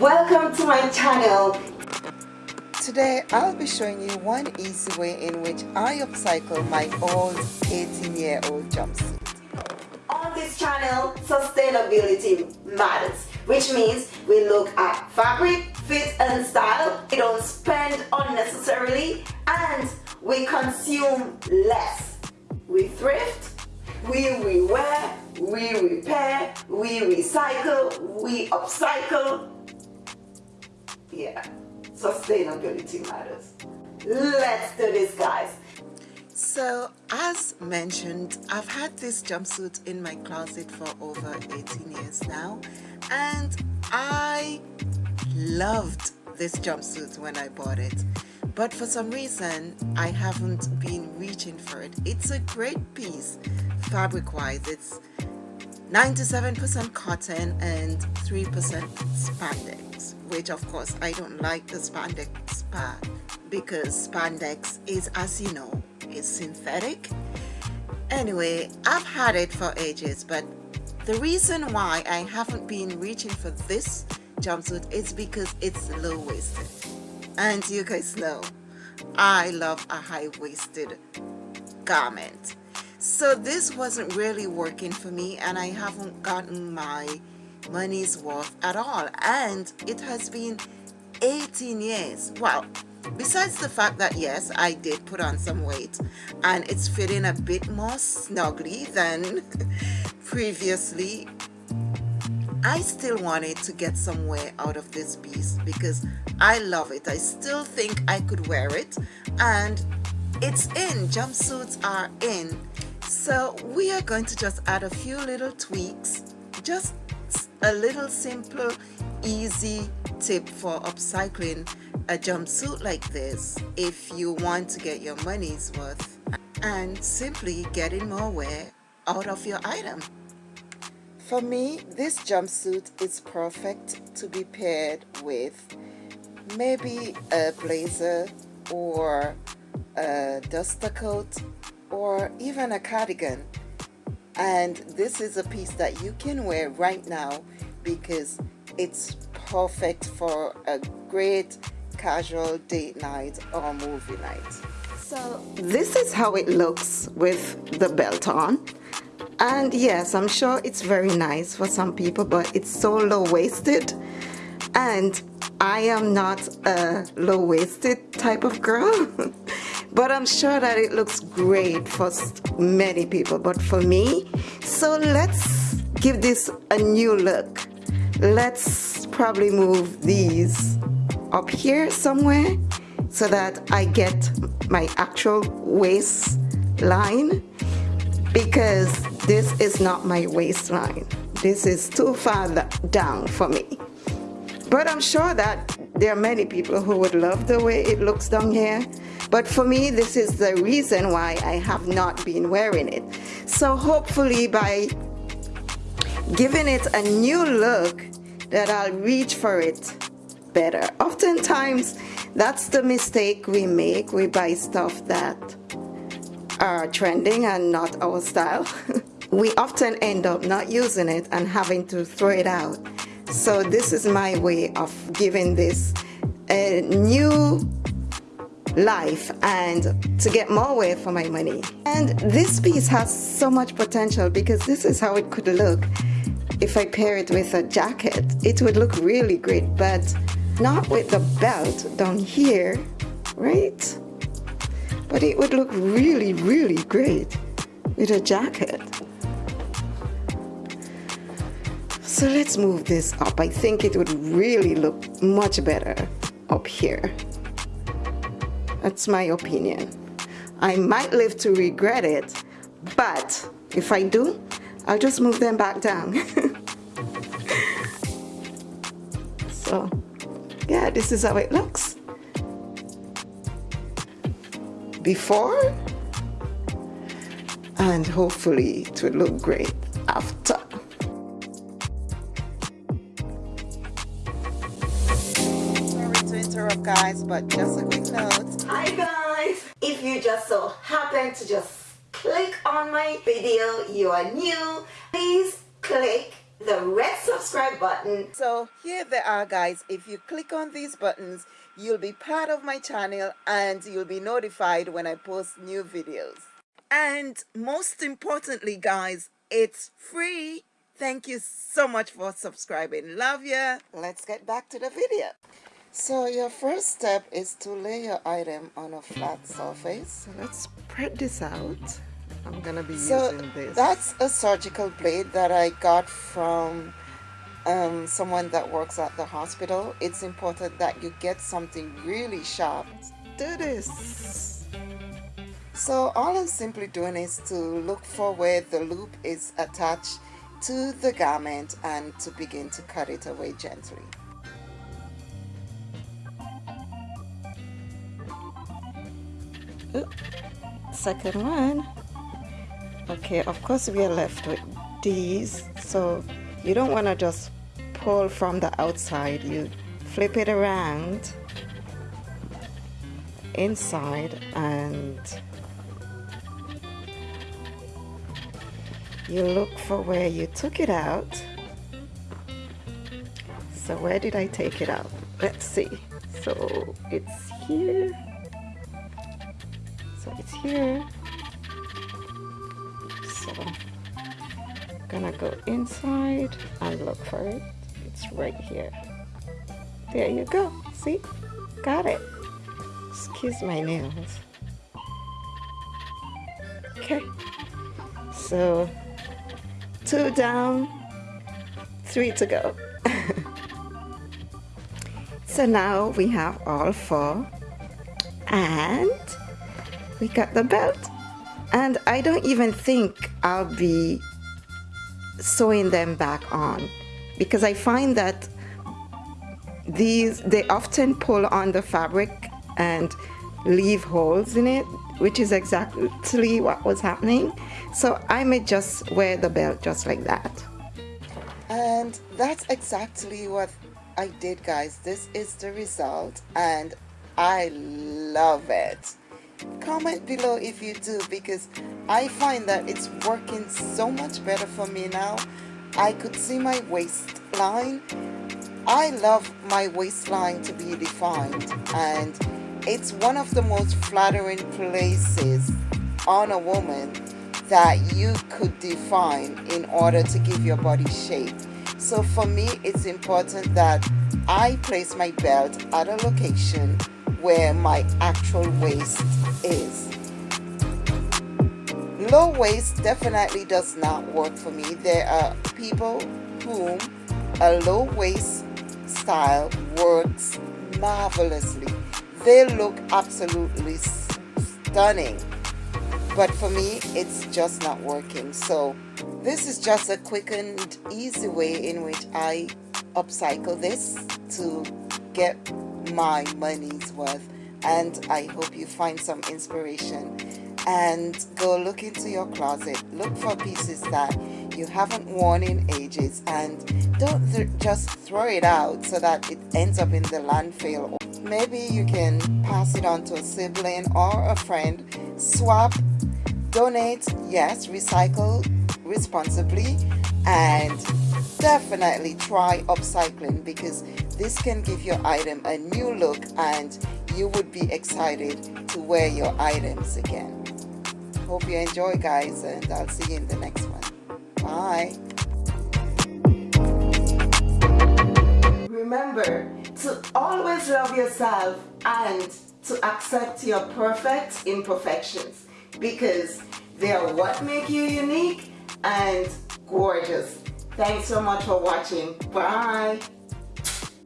welcome to my channel Today I'll be showing you one easy way in which I upcycle my old 18 year old jumpsuit. On this channel, sustainability matters, which means we look at fabric, fit and style, we don't spend unnecessarily and we consume less. We thrift, we rewear, we repair, we recycle, we upcycle. Yeah sustainability matters. Let's do this guys. So as mentioned, I've had this jumpsuit in my closet for over 18 years now and I loved this jumpsuit when I bought it but for some reason I haven't been reaching for it. It's a great piece fabric wise. It's 97% cotton and 3% spandex which of course I don't like the spandex part because spandex is as you know is synthetic. Anyway I've had it for ages but the reason why I haven't been reaching for this jumpsuit is because it's low-waisted. And you guys know I love a high-waisted garment. So this wasn't really working for me and I haven't gotten my money's worth at all. And it has been 18 years. Well besides the fact that yes I did put on some weight and it's fitting a bit more snugly than previously I still wanted to get some wear out of this piece because I love it. I still think I could wear it and it's in. Jumpsuits are in. So we are going to just add a few little tweaks just a little simple easy tip for upcycling a jumpsuit like this if you want to get your money's worth and simply getting more wear out of your item. For me, this jumpsuit is perfect to be paired with maybe a blazer or a duster coat or even a cardigan and this is a piece that you can wear right now because it's perfect for a great casual date night or movie night. So this is how it looks with the belt on. And yes I'm sure it's very nice for some people but it's so low-waisted. And I am not a low-waisted type of girl but I'm sure that it looks great for many people but for me so let's give this a new look. Let's probably move these up here somewhere so that I get my actual waistline because this is not my waistline. This is too far down for me. But I'm sure that there are many people who would love the way it looks down here but for me, this is the reason why I have not been wearing it. So hopefully by giving it a new look that I'll reach for it better. Oftentimes, that's the mistake we make. We buy stuff that are trending and not our style. we often end up not using it and having to throw it out. So this is my way of giving this a new life and to get more wear for my money. And this piece has so much potential because this is how it could look if I pair it with a jacket. It would look really great, but not with the belt down here, right? But it would look really, really great with a jacket. So let's move this up. I think it would really look much better up here. That's my opinion. I might live to regret it, but if I do, I'll just move them back down. so, yeah, this is how it looks. Before, and hopefully it will look great after. Sorry to interrupt guys but just a quick note hi guys if you just so happen to just click on my video you are new please click the red subscribe button. So here they are guys. If you click on these buttons, you'll be part of my channel and you'll be notified when I post new videos. And most importantly guys, it's free. Thank you so much for subscribing. Love ya. Let's get back to the video. So your first step is to lay your item on a flat surface. So let's spread this out. I'm gonna be so using this. That's a surgical blade that I got from um, someone that works at the hospital. It's important that you get something really sharp. Let's do this. So all I'm simply doing is to look for where the loop is attached to the garment and to begin to cut it away gently. Ooh, second one. Okay of course we are left with these. So you don't want to just pull from the outside. You flip it around inside and you look for where you took it out. So where did I take it out? Let's see. So it's here so it's here. So gonna go inside and look for it. It's right here. There you go. See? Got it. Excuse my nails. Okay. So two down three to go. So now we have all four. And we got the belt. And I don't even think I'll be sewing them back on. Because I find that these they often pull on the fabric and leave holes in it which is exactly what was happening. So I may just wear the belt just like that. And that's exactly what I did guys. This is the result and I love it comment below if you do because I find that it's working so much better for me now. I could see my waistline. I love my waistline to be defined and it's one of the most flattering places on a woman that you could define in order to give your body shape. So for me it's important that I place my belt at a location where my actual waist is. Low waist definitely does not work for me. There are people whom a low waist style works marvelously. They look absolutely stunning. But for me, it's just not working. So this is just a quick and easy way in which I upcycle this to get my money's worth and I hope you find some inspiration. And go look into your closet. Look for pieces that you haven't worn in ages and don't th just throw it out so that it ends up in the landfill. Maybe you can pass it on to a sibling or a friend. Swap donate yes recycle responsibly and definitely try upcycling because this can give your item a new look and you would be excited to wear your items again. Hope you enjoy guys and I'll see you in the next one. Bye. Remember to always love yourself and to accept your perfect imperfections because they are what make you unique and gorgeous. Thanks so much for watching. Bye.